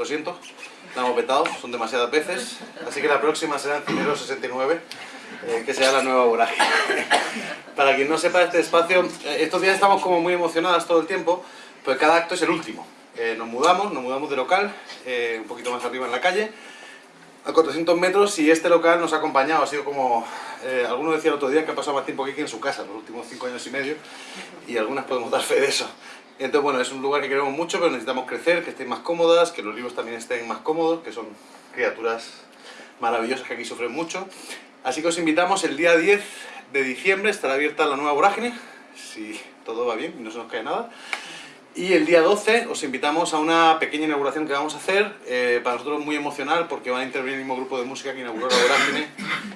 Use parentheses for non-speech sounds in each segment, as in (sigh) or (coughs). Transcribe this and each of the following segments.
lo siento, la hemos son demasiadas veces, así que la próxima será en Cinero 69, eh, que será la nueva vorágine. (laughs) Para quien no sepa este espacio, eh, estos días estamos como muy emocionadas todo el tiempo, pues cada acto es el último. Eh, nos mudamos, nos mudamos de local, un poquito más arriba en la calle, a 400 metros y este local nos ha acompañado, ha sido como, alguno decía el otro día que ha pasado más tiempo aquí que en su casa, los últimos 5 años y medio, y algunas podemos dar fe de eso. Entonces, bueno, es un lugar que queremos mucho, pero necesitamos crecer, que estén más cómodas, que los libros también estén más cómodos, que son criaturas maravillosas que aquí sufren mucho. Así que os invitamos el día 10 de diciembre, estará abierta la nueva vorágine, si todo va bien y no se nos cae nada. Y el día 12 os invitamos a una pequeña inauguración que vamos a hacer, eh, para nosotros muy emocional porque van a intervenir el mismo grupo de música que inauguró la Vorágine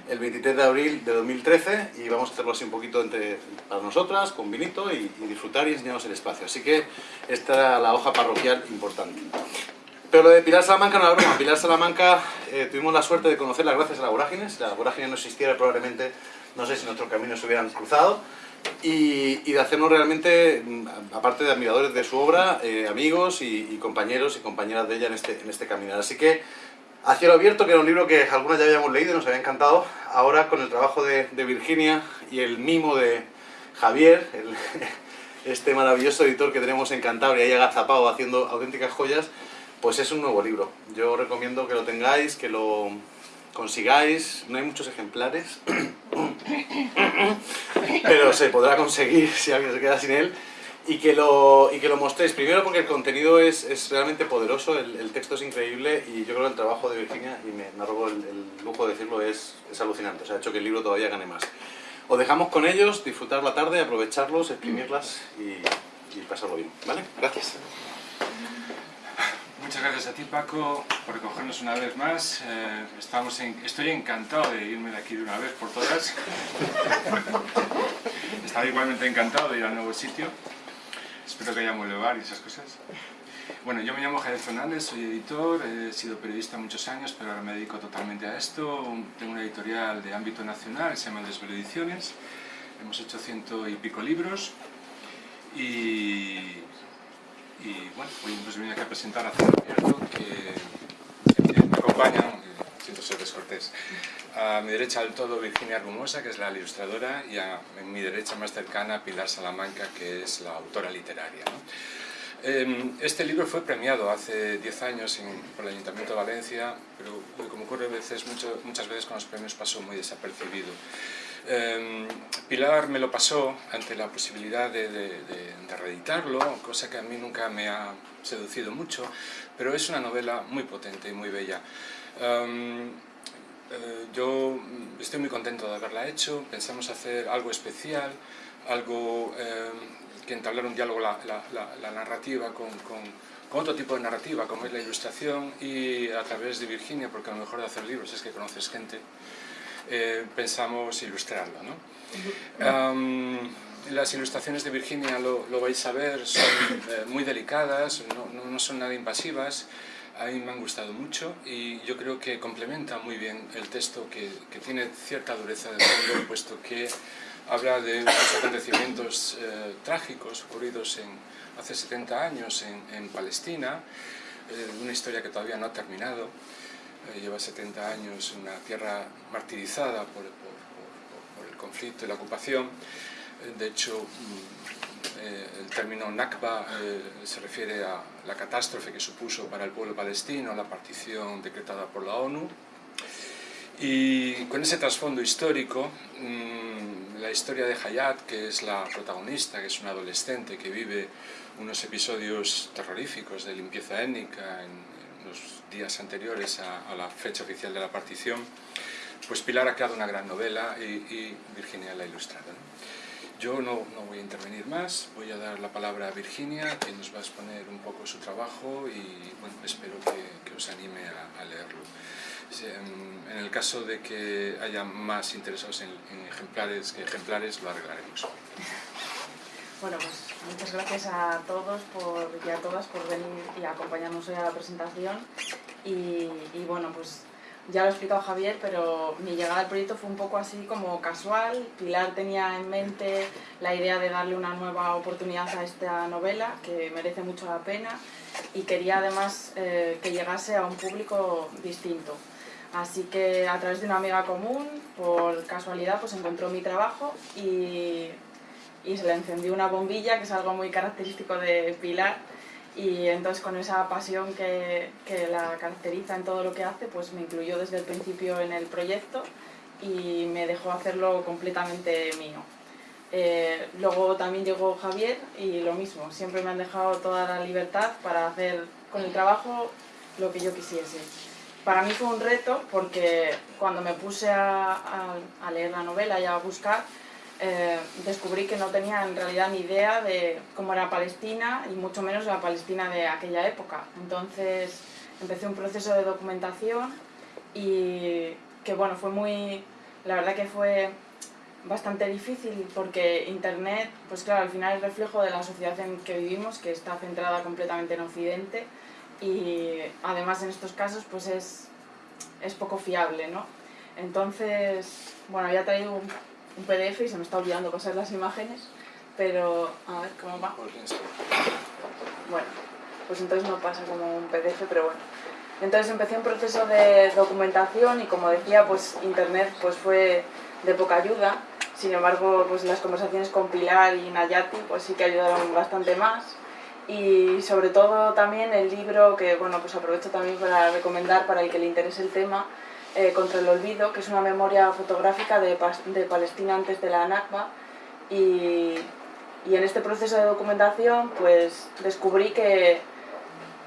el 23 de abril de 2013 y vamos a hacerlo así un poquito entre, para nosotras, con vinito y, disfrutar y enseñarnos el espacio. Así que esta era la hoja parroquial importante. Pero lo de Pilar Salamanca no era broma. Pilar Salamanca eh, tuvimos la suerte de conocerla gracias a la Vorágine. Si la Vorágine no existiera probablemente, no sé si nuestros caminos se hubieran cruzado y, de hacernos realmente, mm, aparte de admiradores de su obra, eh, amigos y, compañeros y compañeras de ella en este, en este caminar. Así que, A Cielo Abierto, que era un libro que algunas ya habíamos leído y nos había encantado, ahora con el trabajo de, Virginia y el mimo de Javier, (laughs) este maravilloso editor que tenemos en Cantabria, ahí agazapado haciendo auténticas joyas, pues es un nuevo libro. Yo recomiendo que lo tengáis, que lo consigáis, no hay muchos ejemplares, (clears throat) pero se podrá conseguir si alguien se queda sin él, y que lo, y que lo mostréis. Primero porque el contenido es, es realmente poderoso, el, texto es increíble y yo creo que el trabajo de Virginia, y me, me robo el, lujo de decirlo, es, es alucinante, o sea, ha hecho que el libro todavía gane más. Os dejamos con ellos, disfrutar la tarde, aprovecharlos, exprimirlas y, y pasarlo bien, ¿vale? Gracias. Muchas gracias a ti Paco por recogernos una vez más. Eh, estamos estoy encantado de irme de aquí de una vez por todas. (laughs) Estaba igualmente encantado de ir al nuevo sitio. Espero que haya bar y esas cosas. Bueno, yo me llamo Javier Fernández, soy editor, he sido periodista muchos años, pero ahora me dedico totalmente a esto. Tengo una editorial de ámbito nacional, se llama Desvelo Ediciones. Hemos hecho ciento y pico libros y y bueno, hoy pues vine aquí a presentar a Cielo Abierto, que, me acompaña, siento ser descortés. A mi derecha del todo Virginia Argumosa, que es la ilustradora, y a mi derecha más cercana Pilar Salamanca, que es la autora literaria. Em, este libro fue premiado hace 10 años por el Ayuntamiento de Valencia, pero como ocurre veces, muchas veces con los premios pasó muy desapercibido. Em, Pilar me lo pasó ante la posibilidad de, reeditarlo, cosa que a mí nunca me ha seducido mucho, pero es una novela muy potente y muy bella. Eh, yo estoy muy contento de haberla hecho, pensamos hacer algo especial, algo em, que entablar un diálogo, la, narrativa con, otro tipo de narrativa, como es la ilustración, y a través de Virginia, porque a lo mejor de hacer libros es que conoces gente, eh, pensamos ilustrarlo. ¿no? las ilustraciones de Virginia, lo, vais a ver, son eh, muy delicadas, no, no, son nada invasivas, a mí me han gustado mucho y yo creo que complementa muy bien el texto que, que tiene cierta dureza de fondo, puesto que habla de unos acontecimientos eh, trágicos ocurridos en, hace 70 años en, en Palestina, una historia que todavía no ha terminado, eh, lleva 70 años una tierra martirizada por, el conflicto y la ocupación. Eh, de hecho, mm, eh, el término Nakba se refiere a la catástrofe que supuso para el pueblo palestino la partición decretada por la ONU. Y con ese trasfondo histórico, mm, la historia de Hayat, que es la protagonista, que es una adolescente que vive unos episodios terroríficos de limpieza étnica en, los días anteriores a, la fecha oficial de la partición, pues Pilar ha creado una gran novela y, Virginia la ha ilustrado. Yo no, no, voy a intervenir más, voy a dar la palabra a Virginia, que nos va a exponer un poco su trabajo y bueno, espero que, que os anime a, leerlo. En, el caso de que haya más interesados en, en ejemplares que ejemplares, lo arreglaremos. Bueno, pues muchas gracias a todos por, y a todas por venir y acompañarnos hoy a la presentación. Y, bueno, pues ya lo ha explicado Javier, pero mi llegada al proyecto fue un poco así como casual. Pilar tenía en mente la idea de darle una nueva oportunidad a esta novela, que merece mucho la pena, y quería además eh, que llegase a un público distinto. Así que a través de una amiga común, por casualidad, pues encontró mi trabajo y, y se le encendió una bombilla, que es algo muy característico de Pilar, y entonces con esa pasión que, que, la caracteriza en todo lo que hace, pues me incluyó desde el principio en el proyecto y me dejó hacerlo completamente mío. Eh, luego también llegó Javier y lo mismo, siempre me han dejado toda la libertad para hacer con el trabajo lo que yo quisiese. Para mí fue un reto porque cuando me puse a, a, a leer la novela y a buscar, eh, descubrí que no tenía en realidad ni idea de cómo era Palestina y mucho menos la Palestina de aquella época. Entonces empecé un proceso de documentación y que bueno, fue muy, la verdad que fue bastante difícil porque Internet, pues claro, al final es reflejo de la sociedad en que vivimos, que está centrada completamente en Occidente y además en estos casos pues es, es poco fiable, ¿no? Entonces, bueno, había traído un un PDF y se me está olvidando pasar las imágenes, pero a ver cómo va. Bueno, pues entonces no pasa como un PDF, pero bueno. Entonces empecé un proceso de documentación y como decía, pues internet pues fue de poca ayuda. Sin embargo, pues las conversaciones con Pilar y Nayati pues sí que ayudaron bastante más. Y sobre todo también el libro que, bueno, pues aprovecho también para recomendar para el que le interese el tema, eh, contra el olvido, que es una memoria fotográfica de, de Palestina antes de la Nakba. Y, y, en este proceso de documentación pues descubrí que,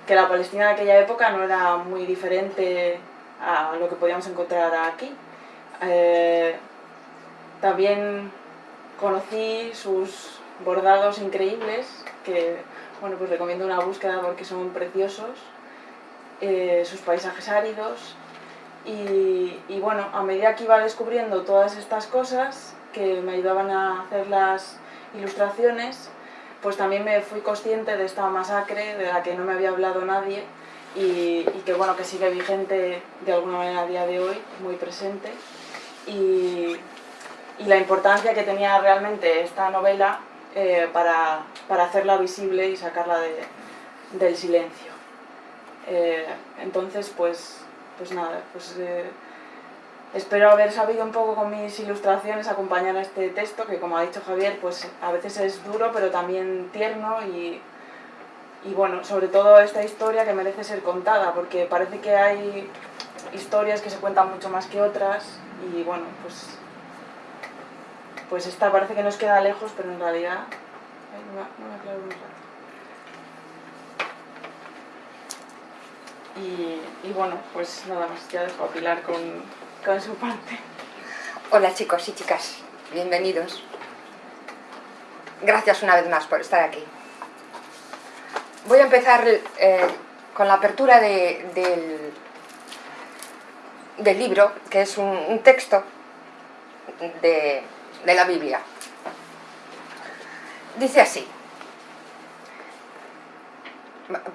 que la Palestina de aquella época no era muy diferente a lo que podíamos encontrar aquí. Eh, también conocí sus bordados increíbles, que bueno, pues recomiendo una búsqueda porque son preciosos, eh, sus paisajes áridos, y, bueno, a medida que iba descubriendo todas estas cosas que me ayudaban a hacer las ilustraciones, pues también me fui consciente de esta masacre de la que no me había hablado nadie y, que bueno, que sigue vigente de alguna manera a día de hoy, muy presente. Y, y la importancia que tenía realmente esta novela eh, para, para, hacerla visible y sacarla de, del silencio. Eh, entonces, pues pues nada, pues eh, espero haber sabido un poco con mis ilustraciones acompañar a este texto, que como ha dicho Javier, pues a veces es duro, pero también tierno y, y bueno, sobre todo esta historia que merece ser contada, porque parece que hay historias que se cuentan mucho más que otras y bueno, pues, pues esta parece que nos queda lejos, pero en realidad... No, rato. Y, bueno, pues nada más, ya dejo a Pilar con, con, su parte. Hola chicos y chicas, bienvenidos. Gracias una vez más por estar aquí. Voy a empezar eh, con la apertura de, del, del, libro, que es un, un texto de, de la Biblia. Dice así,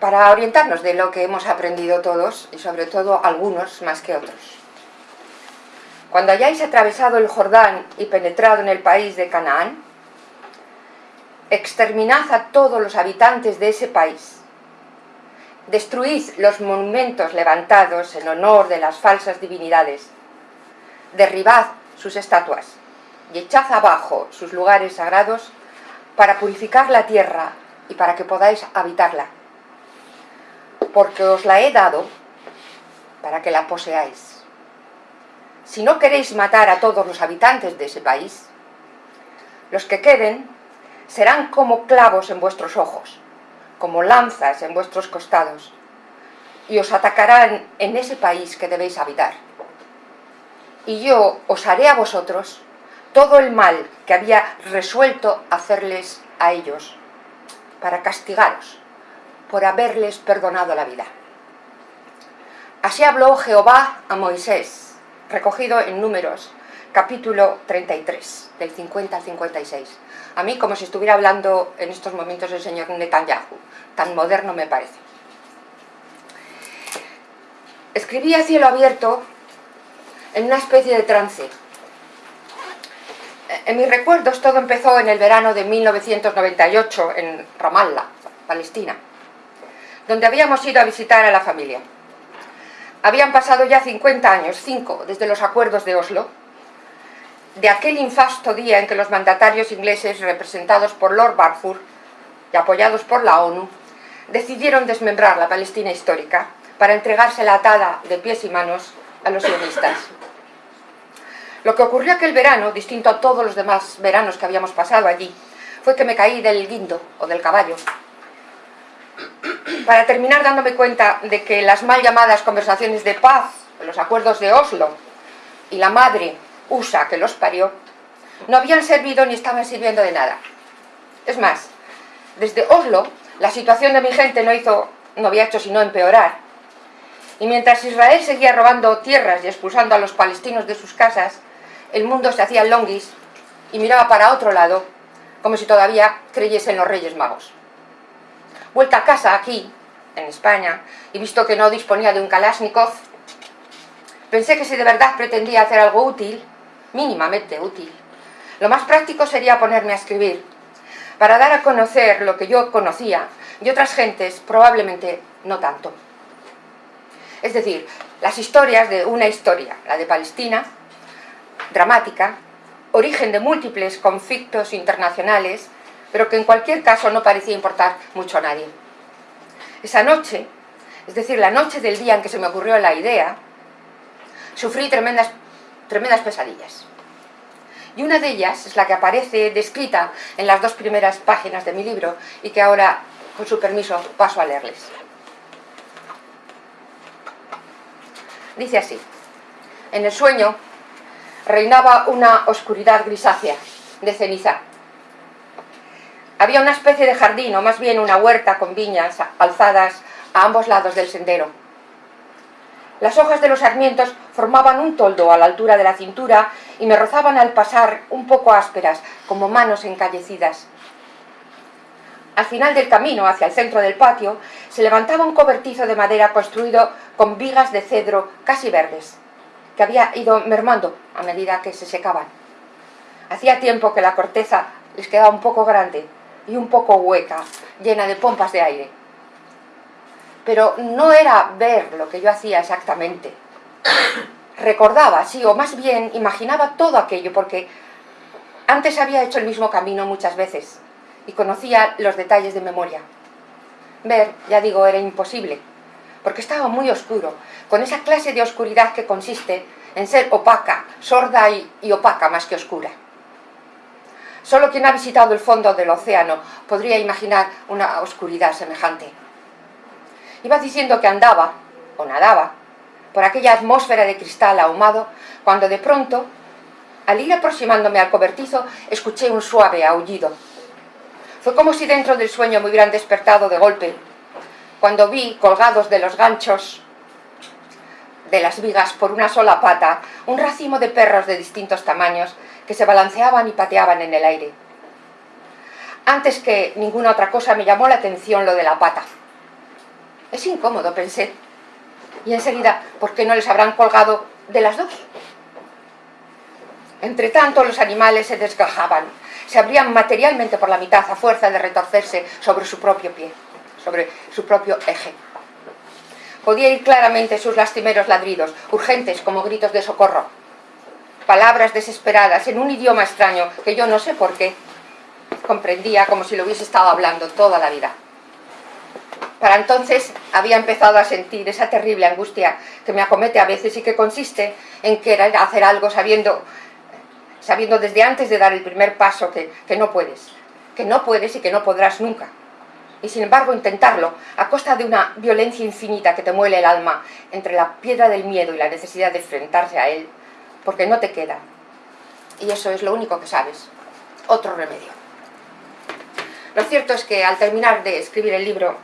para orientarnos de lo que hemos aprendido todos, y sobre todo algunos más que otros. Cuando hayáis atravesado el Jordán y penetrado en el país de Canaán, exterminad a todos los habitantes de ese país. Destruid los monumentos levantados en honor de las falsas divinidades. Derribad sus estatuas y echad abajo sus lugares sagrados para purificar la tierra y para que podáis habitarla porque os la he dado para que la poseáis. Si no queréis matar a todos los habitantes de ese país, los que queden serán como clavos en vuestros ojos, como lanzas en vuestros costados, y os atacarán en ese país que debéis habitar. Y yo os haré a vosotros todo el mal que había resuelto hacerles a ellos, para castigaros por haberles perdonado la vida. Así habló Jehová a Moisés, recogido en Números, capítulo 33, del 50 al 56. A mí como si estuviera hablando en estos momentos el señor Netanyahu, tan moderno me parece. Escribí a cielo abierto en una especie de trance. En mis recuerdos todo empezó en el verano de 1998 en Ramallah, Palestina, donde habíamos ido a visitar a la familia. Habían pasado ya 50 años, 5, desde los acuerdos de Oslo, de aquel infasto día en que los mandatarios ingleses, representados por Lord Balfour y apoyados por la ONU, decidieron desmembrar la Palestina histórica para entregársela atada de pies y manos a los sionistas. Lo que ocurrió aquel verano, distinto a todos los demás veranos que habíamos pasado allí, fue que me caí del guindo o del caballo. Para terminar dándome cuenta de que las mal llamadas conversaciones de paz, los acuerdos de Oslo y la madre USA que los parió, no habían servido ni estaban sirviendo de nada. Es más, desde Oslo la situación de mi gente no, hizo, no había hecho sino empeorar. Y mientras Israel seguía robando tierras y expulsando a los palestinos de sus casas, el mundo se hacía longuis y miraba para otro lado, como si todavía creyese en los Reyes Magos. Vuelta a casa aquí, en España, y visto que no disponía de un Kalashnikov, pensé que si de verdad pretendía hacer algo útil, mínimamente útil, lo más práctico sería ponerme a escribir, para dar a conocer lo que yo conocía y otras gentes probablemente no tanto. Es decir, las historias de una historia, la de Palestina, dramática, origen de múltiples conflictos internacionales, pero que en cualquier caso no parecía importar mucho a nadie. Esa noche, es decir, la noche del día en que se me ocurrió la idea, sufrí tremendas, tremendas pesadillas y una de ellas es la que aparece descrita en las dos primeras páginas de mi libro y que ahora, con su permiso, paso a leerles. Dice así, en el sueño reinaba una oscuridad grisácea, de ceniza. Había una especie de jardín, o más bien una huerta con viñas alzadas a ambos lados del sendero. Las hojas de los sarmientos formaban un toldo a la altura de la cintura y me rozaban al pasar un poco ásperas, como manos encallecidas. Al final del camino, hacia el centro del patio, se levantaba un cobertizo de madera construido con vigas de cedro casi verdes, que había ido mermando a medida que se secaban. Hacía tiempo que la corteza les quedaba un poco grande y un poco hueca, llena de pompas de aire pero no era ver lo que yo hacía exactamente. Recordaba, sí, o más bien imaginaba todo aquello, porque antes había hecho el mismo camino muchas veces y conocía los detalles de memoria. Ver, ya digo, era imposible, porque estaba muy oscuro, con esa clase de oscuridad que consiste en ser opaca, sorda y, opaca más que oscura. Solo quien ha visitado el fondo del océano podría imaginar una oscuridad semejante. Iba diciendo que andaba, o nadaba, por aquella atmósfera de cristal ahumado, cuando de pronto, al ir aproximándome al cobertizo, escuché un suave aullido. Fue como si dentro del sueño me hubieran despertado de golpe, cuando vi, colgados de los ganchos de las vigas por una sola pata, un racimo de perros de distintos tamaños que se balanceaban y pateaban en el aire. Antes que ninguna otra cosa me llamó la atención lo de la pata. Es incómodo, pensé. Y enseguida, ¿por qué no les habrán colgado de las dos? Entre tanto, los animales se desgajaban, se abrían materialmente por la mitad a fuerza de retorcerse sobre su propio pie, sobre su propio eje. Podía ir claramente sus lastimeros ladridos, urgentes como gritos de socorro. Palabras desesperadas en un idioma extraño que yo no sé por qué comprendía como si lo hubiese estado hablando toda la vida. Para entonces había empezado a sentir esa terrible angustia que me acomete a veces y que consiste en querer hacer algo sabiendo, sabiendo desde antes de dar el primer paso que, que no puedes, que no puedes y que no podrás nunca. Y sin embargo intentarlo a costa de una violencia infinita que te muele el alma entre la piedra del miedo y la necesidad de enfrentarse a él, porque no te queda. Y eso es lo único que sabes. Otro remedio. Lo cierto es que al terminar de escribir el libro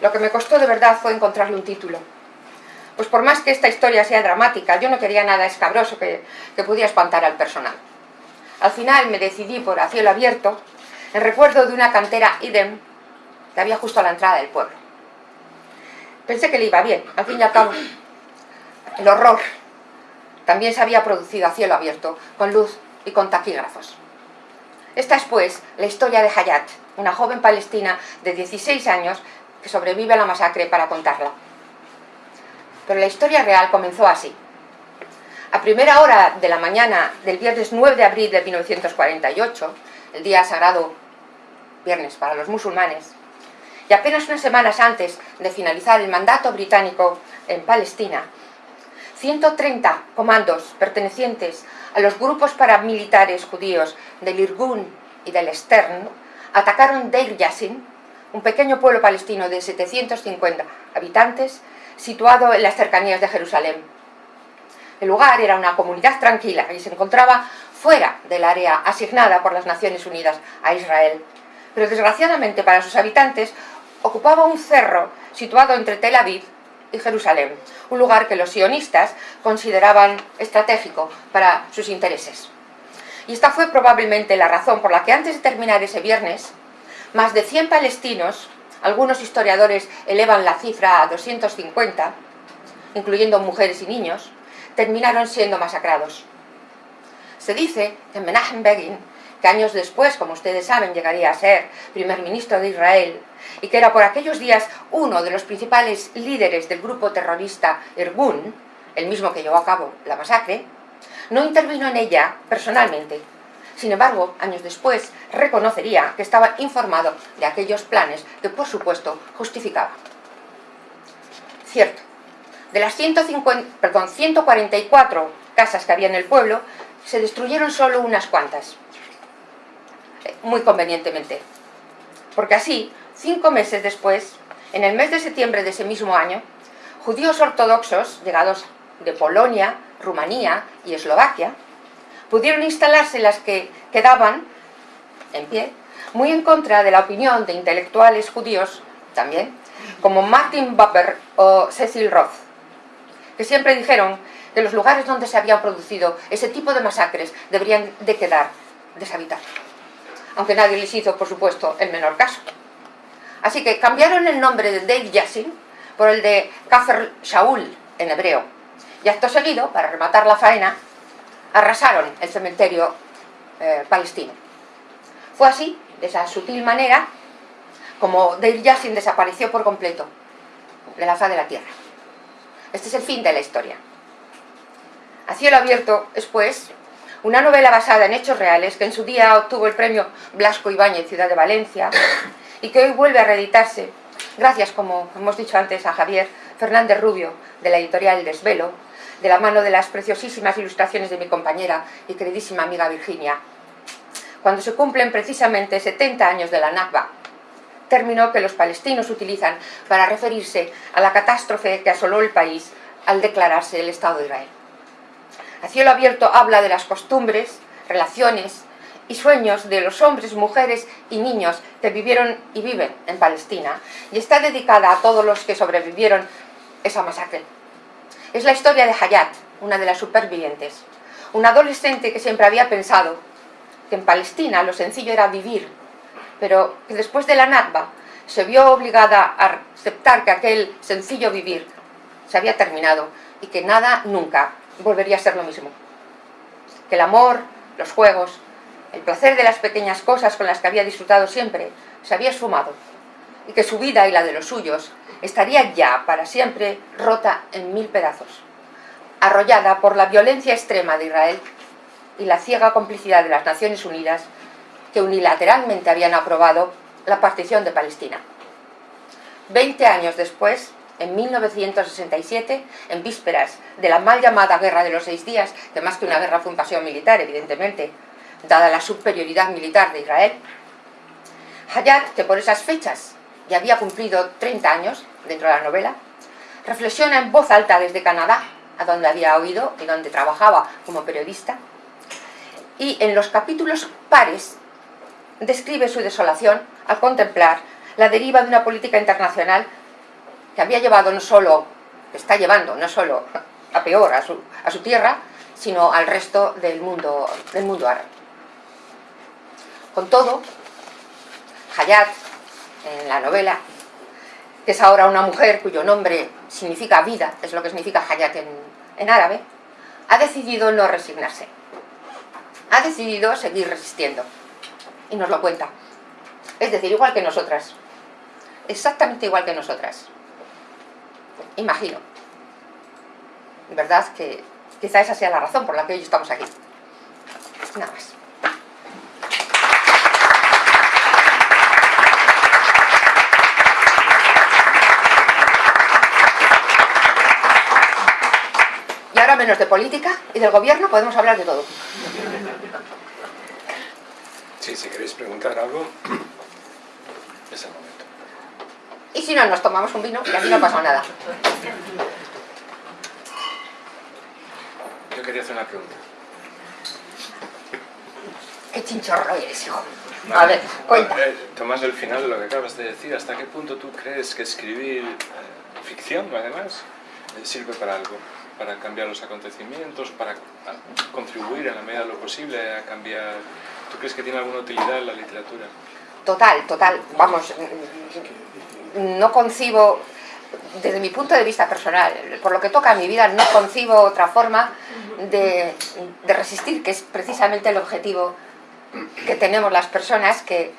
lo que me costó de verdad fue encontrarle un título. Pues por más que esta historia sea dramática, yo no quería nada escabroso que, pudiera espantar al personal. Al final me decidí por A cielo abierto, en recuerdo de una cantera idem que había justo a la entrada del pueblo. Pensé que le iba bien, al fin y al cabo, el horror también se había producido a cielo abierto, con luz y con taquígrafos. Esta es, pues, la historia de Hayat, una joven palestina de 16 años que sobrevive a la masacre para contarla. Pero la historia real comenzó así. A primera hora de la mañana del viernes 9 de abril de 1948, el día sagrado viernes para los musulmanes, y apenas unas semanas antes de finalizar el mandato británico en Palestina, 130 comandos pertenecientes a los grupos paramilitares judíos del Irgun y del Stern atacaron Deir Yassin, un pequeño pueblo palestino de 750 habitantes situado en las cercanías de Jerusalén. El lugar era una comunidad tranquila y se encontraba fuera del área asignada por las Naciones Unidas a Israel. Pero desgraciadamente para sus habitantes ocupaba un cerro situado entre Tel Aviv Jerusalén, un lugar que los sionistas consideraban estratégico para sus intereses. Y esta fue probablemente la razón por la que antes de terminar ese viernes, más de 100 palestinos, algunos historiadores elevan la cifra a 250, incluyendo mujeres y niños, terminaron siendo masacrados. Se dice que Menachem Begin, que años después, como ustedes saben, llegaría a ser primer ministro de Israel, y que era por aquellos días uno de los principales líderes del grupo terrorista Irgun, el mismo que llevó a cabo la masacre, no intervino en ella personalmente. Sin embargo, años después, reconocería que estaba informado de aquellos planes que, por supuesto, justificaba. Cierto, de las 150, perdón, 144 casas que había en el pueblo, se destruyeron solo unas cuantas. Muy convenientemente. Porque así, cinco meses después, en el mes de septiembre de ese mismo año, judíos ortodoxos llegados de Polonia, Rumanía y Eslovaquia, pudieron instalarse las que quedaban en pie, muy en contra de la opinión de intelectuales judíos también, como Martin Buber o Cecil Roth, que siempre dijeron que los lugares donde se habían producido ese tipo de masacres deberían de quedar deshabitados. Aunque nadie les hizo, por supuesto, el menor caso. Así que cambiaron el nombre de Dave Yassin por el de Kafir Shaul en hebreo. Y acto seguido, para rematar la faena, arrasaron el cementerio eh, palestino. Fue así, de esa sutil manera, como Deir Yassin desapareció por completo de la faz de la tierra. Este es el fin de la historia. A cielo abierto es, pues, una novela basada en hechos reales que en su día obtuvo el premio Blasco Ibáñez Ciudad de Valencia y que hoy vuelve a reeditarse gracias, como hemos dicho antes, a Javier Fernández Rubio de la editorial Desvelo de la mano de las preciosísimas ilustraciones de mi compañera y queridísima amiga Virginia. Cuando se cumplen precisamente 70 años de la Nakba, término que los palestinos utilizan para referirse a la catástrofe que asoló el país al declararse el Estado de Israel. A cielo abierto habla de las costumbres, relaciones y sueños de los hombres, mujeres y niños que vivieron y viven en Palestina y está dedicada a todos los que sobrevivieron esa masacre. Es la historia de Hayat, una de las supervivientes, una adolescente que siempre había pensado que en Palestina lo sencillo era vivir, pero que después de la Nakba se vio obligada a aceptar que aquel sencillo vivir se había terminado y que nada nunca volvería a ser lo mismo. Que el amor, los juegos, el placer de las pequeñas cosas con las que había disfrutado siempre se había esfumado y que su vida y la de los suyos estaría ya para siempre rota en mil pedazos, arrollada por la violencia extrema de Israel y la ciega complicidad de las Naciones Unidas que unilateralmente habían aprobado la partición de Palestina. Veinte años después, en 1967, en vísperas de la mal llamada Guerra de los Seis Días, que más que una guerra fue un paseo militar, evidentemente, dada la superioridad militar de Israel, Hayat, que por esas fechas y había cumplido 30 años dentro de la novela, reflexiona en voz alta desde Canadá, a donde había oído y donde trabajaba como periodista, y en los capítulos pares describe su desolación al contemplar la deriva de una política internacional que había llevado no solo, está llevando no solo a peor a su, a su tierra, sino al resto del mundo, del mundo árabe. Con todo, Hayat en la novela, que es ahora una mujer cuyo nombre significa vida, es lo que significa Hayat en, árabe, ha decidido no resignarse. Ha decidido seguir resistiendo. Y nos lo cuenta. Es decir, igual que nosotras. Exactamente igual que nosotras. Imagino. ¿Verdad? Que quizá esa sea la razón por la que hoy estamos aquí. Nada más. Menos de política y del gobierno podemos hablar de todo. Sí, si queréis preguntar algo, (clears throat) es el momento. Y si no, nos tomamos un vino y aquí no pasa nada. Yo quería hacer una pregunta. Qué chinchorro eres, hijo. A ver, cuenta. Eh, Tomás, el final de lo que acabas de decir, ¿hasta qué punto tú crees que escribir eh, ficción, además, eh, sirve para algo? Para cambiar los acontecimientos, para ah, contribuir en la medida de lo posible a cambiar... ¿Tú crees que tiene alguna utilidad la literatura? Total, total. Vamos, no concibo, desde mi punto de vista personal, por lo que toca a mi vida, no concibo otra forma de resistir, que es precisamente el objetivo que tenemos las personas que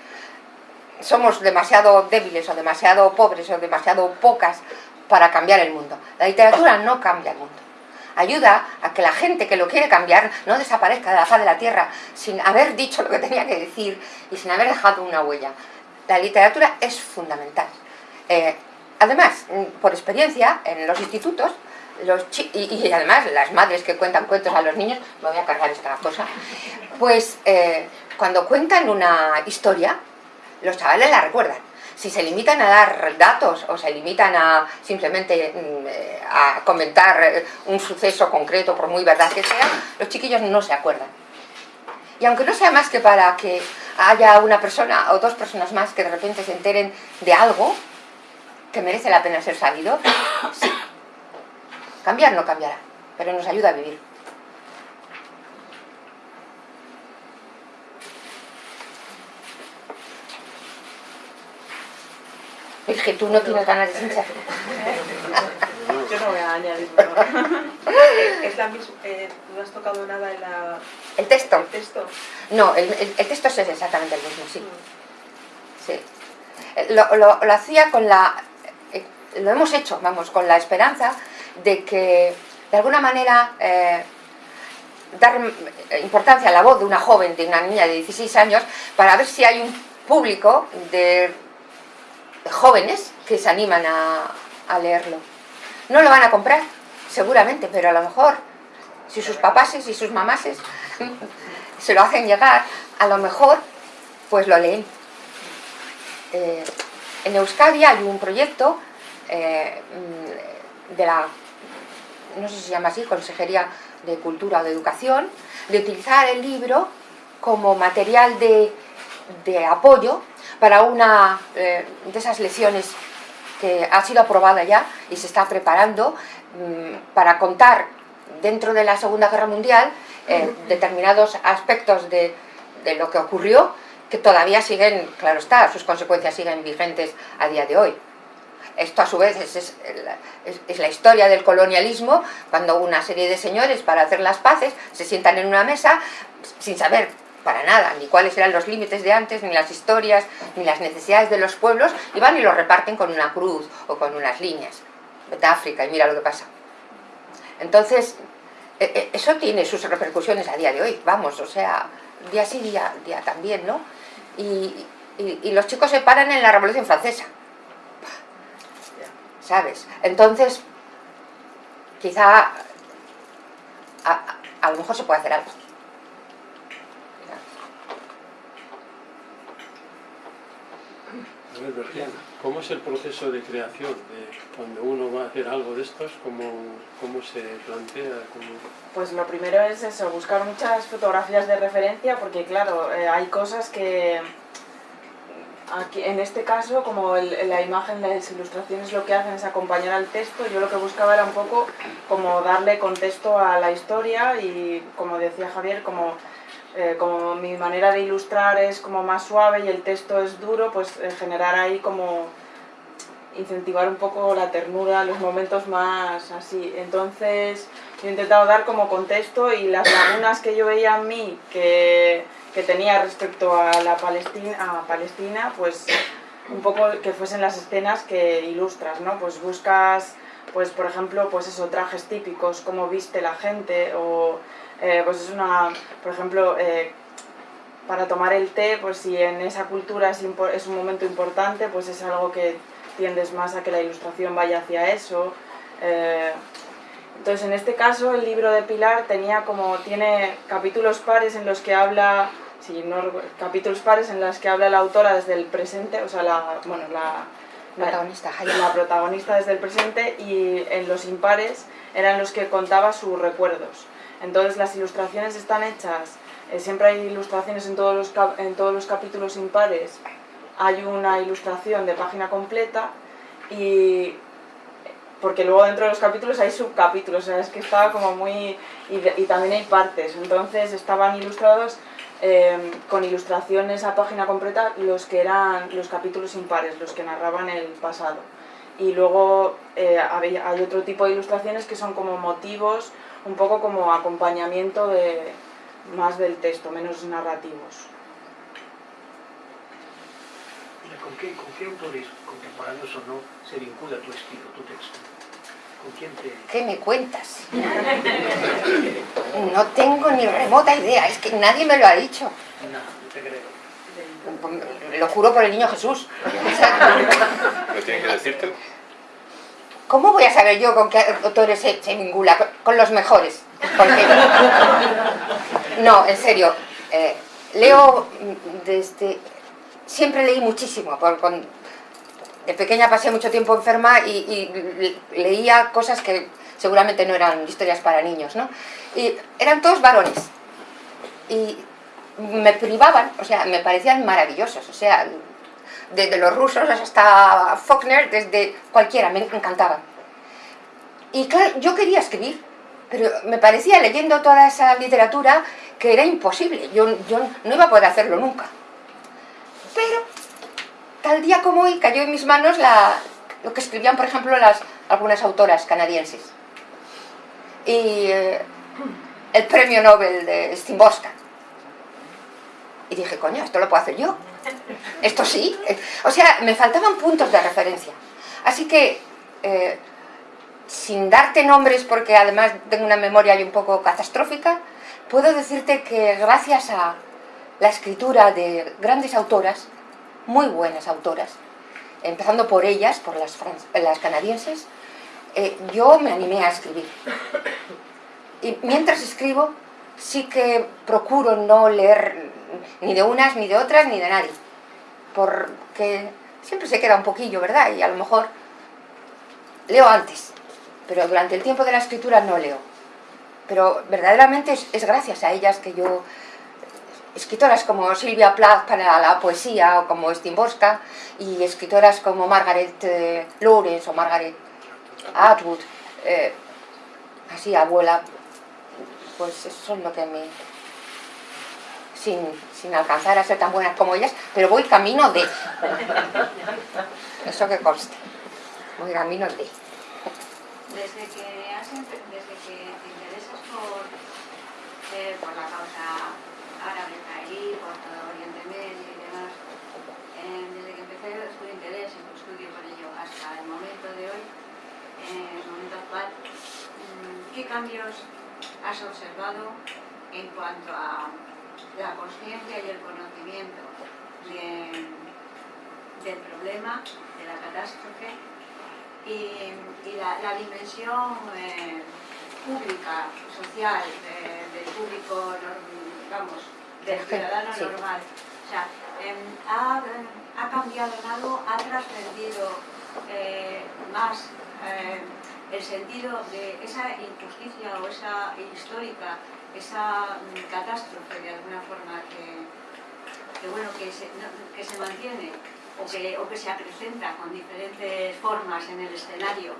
somos demasiado débiles o demasiado pobres o demasiado pocas para cambiar el mundo. La literatura no cambia el mundo. Ayuda a que la gente que lo quiere cambiar no desaparezca de la faz de la tierra sin haber dicho lo que tenía que decir y sin haber dejado una huella. La literatura es fundamental. Eh, además, por experiencia, en los institutos, los y, y, además las madres que cuentan cuentos a los niños, me voy a cargar esta cosa, pues eh, cuando cuentan una historia, los chavales la recuerdan. Si se limitan a dar datos o se limitan a simplemente mm, a comentar un suceso concreto, por muy verdad que sea, los chiquillos no se acuerdan. Y aunque no sea más que para que haya una persona o dos personas más que de repente se enteren de algo que merece la pena ser sabido, sí. Cambiar no cambiará, pero nos ayuda a vivir. Es que tú no tienes ganas de hinchar. Yo no voy a añadir (laughs) ¿Es la misma, eh, ¿No has tocado nada en la... ¿El texto? el texto? No, el, el- el texto es exactamente el mismo, sí. sí. Eh, Lo, lo- lo hacía con la... eh, Lo hemos hecho, vamos, con la esperanza de que, de alguna manera, eh, dar importancia a la voz de una joven, de una niña de 16 años, para ver si hay un público de jóvenes que se animan a, leerlo. No lo van a comprar, seguramente, pero a lo mejor, si sus papases y sus mamases (laughs) se lo hacen llegar, a lo mejor, pues lo leen. Eh, en Euskadi hay un proyecto eh, de la, no sé si se llama así, Consejería de Cultura o de Educación, de utilizar el libro como material de apoyo para una eh, de esas lecciones que ha sido aprobada ya y se está preparando mm, para contar dentro de la Segunda Guerra Mundial eh, determinados aspectos de, lo que ocurrió que todavía siguen, claro está, sus consecuencias siguen vigentes a día de hoy. Esto a su vez es la historia del colonialismo, cuando una serie de señores para hacer las paces se sientan en una mesa sin saber para nada ni cuáles eran los límites de antes, ni las historias, ni las necesidades de los pueblos, y van y lo reparten con una cruz o con unas líneas. Vete a África y mira lo que pasa. Entonces, eh, eh, eso tiene sus repercusiones a día de hoy, vamos, o sea, día sí, día, día también, ¿no? Y, los chicos se paran en la Revolución Francesa, ¿sabes? Entonces, quizá a lo mejor se puede hacer algo. ¿Cómo es el proceso de creación? De cuando uno va a hacer algo de estos, ¿cómo, cómo se plantea? ¿Cómo... Pues lo primero es eso, buscar muchas fotografías de referencia, porque claro, eh, hay cosas que en este caso, como la imagen, las ilustraciones lo que hacen es acompañar al texto, yo lo que buscaba era un poco como darle contexto a la historia y como decía Javier, como, eh, como mi manera de ilustrar es como más suave y el texto es duro, pues eh, generar ahí como incentivar un poco la ternura, los momentos más así. Entonces, Yo he intentado dar como contexto y las lagunas que yo veía en mí que, que tenía respecto a la Palestina, a Palestina, pues un poco que fuesen las escenas que ilustras, ¿no? Pues buscas, pues por ejemplo, pues eso, trajes típicos, cómo viste la gente, o eh, pues es una, por ejemplo, eh, para tomar el té, pues si en esa cultura es, es, un momento importante, pues es algo que tiendes más a que la ilustración vaya hacia eso. Eh, entonces, en este caso, el libro de Pilar tenía como, tiene capítulos pares en los que habla, no, capítulos pares en los que habla la autora desde el presente, o sea, la, bueno, la, protagonista, la protagonista desde el presente y en los impares eran los que contaba sus recuerdos. Entonces las ilustraciones están hechas, eh, siempre hay ilustraciones en todos, los en todos los capítulos impares, hay una ilustración de página completa y porque luego dentro de los capítulos hay subcapítulos, o sea, es que estaba como muy... y, también hay partes, entonces estaban ilustrados em, con ilustraciones a página completa los que eran los capítulos impares, los que narraban el pasado. Y luego eh, hay otro tipo de ilustraciones que son como motivos, un poco como acompañamiento de, más del texto, menos narrativos. ¿Con qué, ¿Con qué autores contemporáneos o no se vincula tu estilo, tu texto? ¿Con quién te...? (laughs) ¿Qué me cuentas? No tengo ni remota idea, es que nadie me lo ha dicho. No, no te creo. Lo juro por el niño Jesús. (laughs) ¿Lo tienen que decirte? ¿Cómo voy a saber yo con qué autores se, vincula? Con los mejores. (laughs) No, en serio. Eh, leo desde siempre leí muchísimo. Por, de pequeña pasé mucho tiempo enferma y, leía cosas que seguramente no eran historias para niños, ¿no? Y eran todos varones. Y me privaban, o sea, me parecían maravillosos, o sea, desde los rusos hasta Faulkner, desde cualquiera, me encantaban. Y claro, yo quería escribir, pero me parecía leyendo toda esa literatura que era imposible, yo, yo no iba a poder hacerlo nunca. Pero tal día como hoy cayó en mis manos lo que escribían, por ejemplo, algunas autoras canadienses. Y eh, el premio Nobel de Stimboska. Y dije, coño, esto lo puedo hacer yo. Esto sí. O sea, me faltaban puntos de referencia. Así que, eh, sin darte nombres, porque además tengo una memoria un poco catastrófica, puedo decirte que gracias a la escritura de grandes autoras, muy buenas autoras, empezando por ellas, por las, las canadienses, eh, yo me animé a escribir. Y mientras escribo, sí que procuro no leer ni de unas, ni de otras, ni de nadie. Porque siempre se queda un poquillo, ¿verdad? Y a lo mejor leo antes, pero durante el tiempo de la escritura no leo. Pero verdaderamente es gracias a ellas que yo escritoras como Silvia Plath para la poesía o como Stimborska y escritoras como Margaret eh, Lawrence o Margaret Atwood, eh, así abuela, pues eso es lo que me... Sin, alcanzar a ser tan buenas como ellas, pero voy camino de... Eso que conste. Voy camino de... Desde que, has, desde que te interesas por, eh, por la causa árabe israelí, por todo Oriente Medio y demás. Eh, desde que empecé su interés en tu estudio por ello hasta el momento de hoy, en el momento actual, mm, ¿qué cambios has observado en cuanto a la conciencia y el conocimiento del problema, de la catástrofe y, la, dimensión eh, pública, social, del público, vamos, del ciudadano normal. O sea, em, ha, ha, cambiado en algo, ha trascendido eh, más eh, el sentido de esa injusticia o esa histórica, esa catástrofe de alguna forma que, que bueno, que se, que se mantiene o que, o que, se acrecenta con diferentes formas en el escenario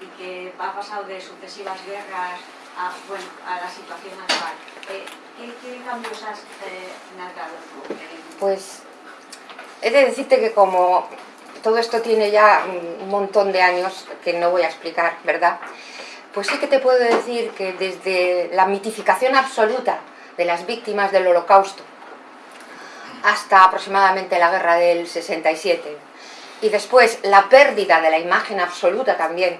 y que ha pasado de sucesivas guerras a, bueno, a la situación actual. Eh, ¿qué, cambios has eh, notado Pues he de decirte que como todo esto tiene ya un montón de años, que no voy a explicar, ¿verdad? Pues sí que te puedo decir que desde la mitificación absoluta de las víctimas del holocausto hasta aproximadamente la guerra del 67 y después la pérdida de la imagen absoluta también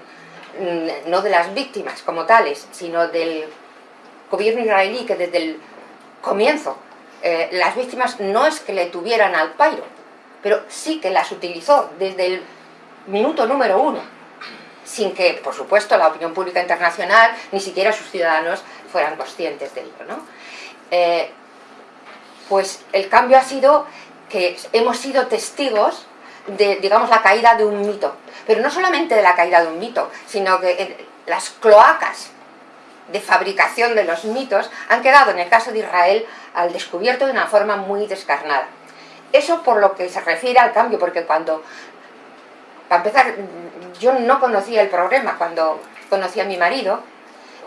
mm, no de las víctimas como tales sino del gobierno israelí que desde el comienzo eh, las víctimas no es que le tuvieran al pairo pero sí que las utilizó desde el minuto número uno sin que, por supuesto, la opinión pública internacional, ni siquiera sus ciudadanos fueran conscientes de ello. ¿no? Eh, pues el cambio ha sido que hemos sido testigos de, digamos, la caída de un mito. Pero no solamente de la caída de un mito, sino que las cloacas de fabricación de los mitos han quedado, en el caso de Israel, al descubierto de una forma muy descarnada. Eso por lo que se refiere al cambio, porque cuando para empezar, yo no conocía el problema cuando conocí a mi marido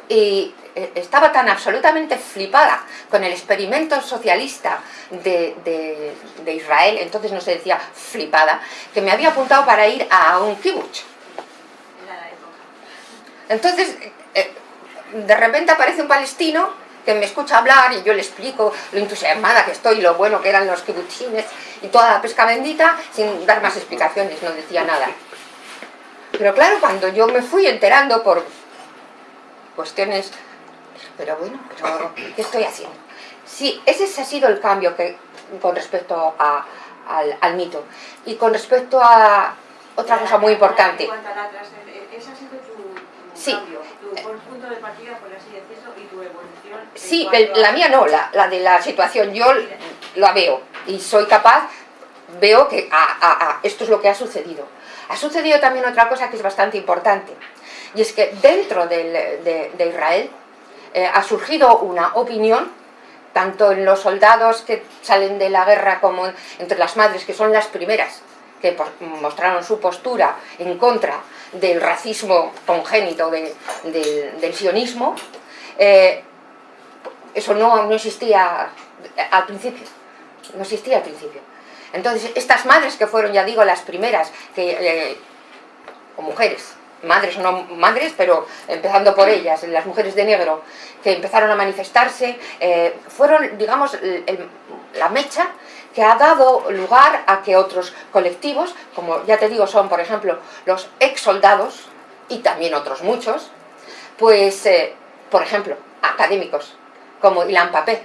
y eh, estaba tan absolutamente flipada con el experimento socialista de, Israel, entonces no se decía flipada, que me había apuntado para ir a un kibbutz. Entonces, eh, de repente aparece un palestino que me escucha hablar y yo le explico lo entusiasmada que estoy, lo bueno que eran los kibutzines y toda la pesca bendita, sin dar más explicaciones, no decía nada. Pero claro, cuando yo me fui enterando por cuestiones, pero bueno, pero ¿qué estoy haciendo? Sí, ese ha sido el cambio que, con respecto al, mito. Y con respecto a otra cosa muy importante. ese ha sido tu, sí. cambio, tu punto de partida, por así decirlo, y tu evolución. Sí, la mía no, la, la, de la situación, yo la veo y soy capaz, veo que esto es lo que ha sucedido. Ha sucedido también otra cosa que es bastante importante, y es que dentro de, Israel eh, ha surgido una opinión, tanto en los soldados que salen de la guerra como entre las madres, que son las primeras que mostraron su postura en contra del racismo congénito del sionismo, eh, eso no, no existía al principio, no existía al principio. Entonces, estas madres que fueron, ya digo, las primeras, que, eh, o mujeres, madres o no madres, pero empezando por ellas, las mujeres de negro, que empezaron a manifestarse, eh, fueron, digamos, la mecha que ha dado lugar a que otros colectivos, como ya te digo, son, por ejemplo, los ex soldados, y también otros muchos, pues, eh, por ejemplo, académicos, como Ilan Papé,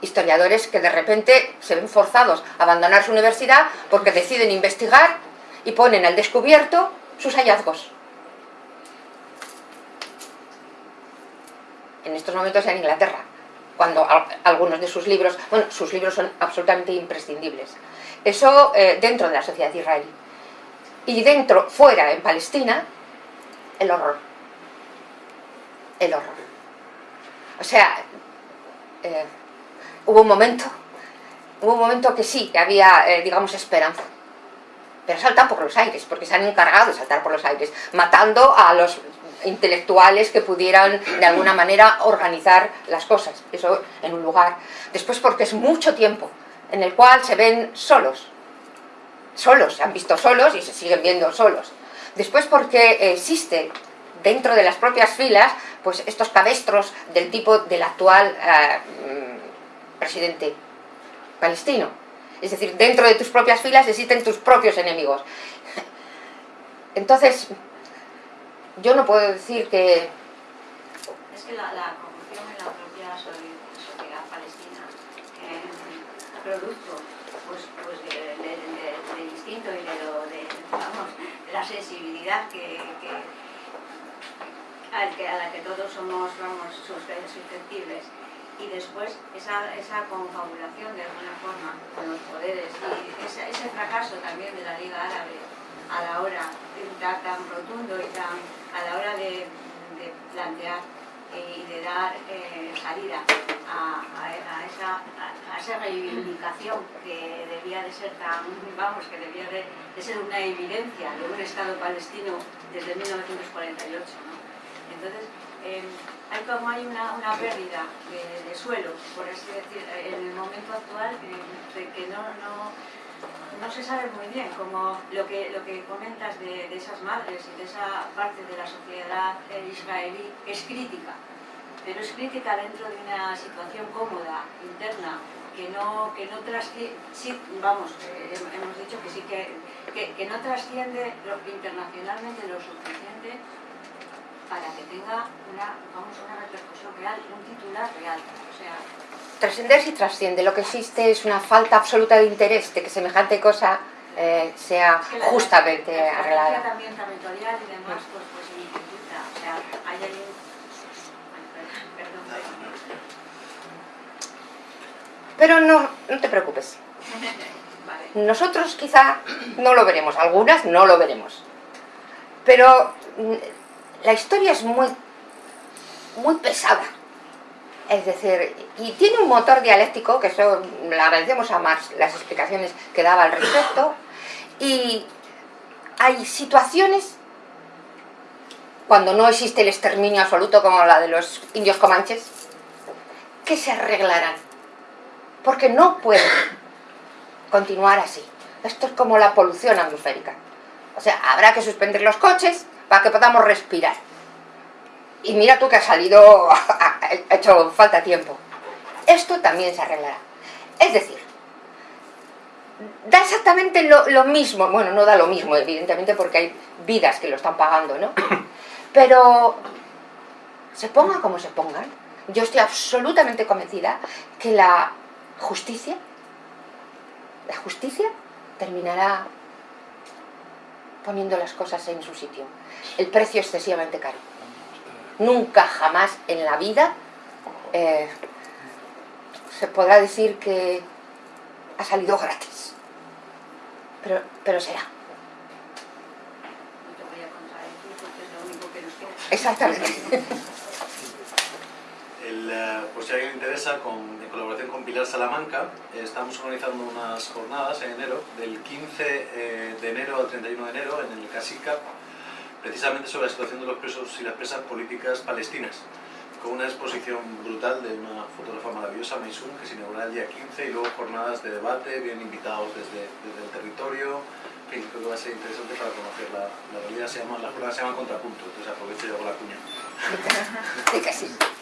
historiadores que de repente se ven forzados a abandonar su universidad porque deciden investigar y ponen al descubierto sus hallazgos. En estos momentos en Inglaterra, cuando algunos de sus libros, bueno, sus libros son absolutamente imprescindibles. Eso eh, dentro de la sociedad israelí. Y dentro, fuera, en Palestina, el horror. El horror. O sea, eh, hubo un momento, hubo un momento que sí, que había, eh, digamos, esperanza. Pero saltan por los aires, porque se han encargado de saltar por los aires, matando a los intelectuales que pudieran de alguna manera organizar las cosas, eso en un lugar. Después porque es mucho tiempo en el cual se ven solos, solos, se han visto solos y se siguen viendo solos. Después porque existe dentro de las propias filas pues estos cabestros del tipo del actual eh, presidente palestino. Es decir, dentro de tus propias filas existen tus propios enemigos. Entonces, yo no puedo decir que... Es que la, la corrupción en la propia sociedad palestina, que producto pues, pues del de, instinto y de, lo, de, vamos, de la sensibilidad que, que, a la que todos somos vamos, susceptibles y después esa, esa confabulación de alguna forma con los poderes y ese, ese fracaso también de la Liga Árabe a la hora tan, tan rotundo y tan a la hora de, de plantear y de dar eh, salida a, a, esa, a, esa, reivindicación que debía de ser tan, vamos, que debía de, de, ser una evidencia de un Estado palestino desde 1948. ¿no? Entonces, eh, hay como hay una, una pérdida de, suelo, por así decir, en el momento actual, eh, que no, no, no se sabe muy bien, como lo que, lo que comentas de, de esas madres y de esa parte de la sociedad eh, israelí es crítica, pero es crítica dentro de una situación cómoda, interna, que no, que no trasciende, sí, vamos, eh, hemos dicho que sí que, que, que no trasciende internacionalmente lo suficiente para que tenga una, vamos, una repercusión real, un titular real. O sea, Trascender sí trasciende, lo que existe es una falta absoluta de interés de que semejante cosa eh, sea es que la- justamente la estrategia arreglada. también territorial y demás, pues, pues dificulta. O sea, hay ahí... Pero no, no te preocupes, (laughs) Vale. nosotros quizá no lo veremos, algunas no lo veremos. Pero mm, la historia es muy, muy pesada. Es decir, y tiene un motor dialéctico, que eso le agradecemos a Marx las explicaciones que daba al respecto, y hay situaciones cuando no existe el exterminio absoluto como la de los indios comanches, que se arreglarán. Porque no pueden continuar así. Esto es como la polución atmosférica. O sea, habrá que suspender los coches para que podamos respirar. Y mira tú que ha salido, (laughs) ha hecho falta tiempo. Esto también se arreglará. Es decir, da exactamente lo, lo mismo, bueno, no da lo mismo, evidentemente, porque hay vidas que lo están pagando, ¿no? (coughs) Pero se ponga como se pongan, yo estoy absolutamente convencida que la justicia, la justicia terminará poniendo las cosas en su sitio. El precio excesivamente caro. Nunca jamás en la vida eh, se podrá decir que ha salido gratis. Pero, pero será. No (laughs) te voy a contradecir porque es lo único que nos queda. Exactamente. El, eh, por si a alguien le interesa, en colaboración con Pilar Salamanca, eh, estamos organizando unas jornadas en enero, del 15 eh, de enero al 31 de enero, en el Casica, precisamente sobre la situación de los presos y las presas políticas palestinas, con una exposición brutal de una fotógrafa maravillosa, Maysun, que se inaugurará el día 15, y luego jornadas de debate, bien invitados desde, desde el territorio, en fin, creo que va a ser interesante para conocer la, la realidad, se llama, la jornada se llama Contrapunto, entonces aprovecho y hago la cuña. (laughs)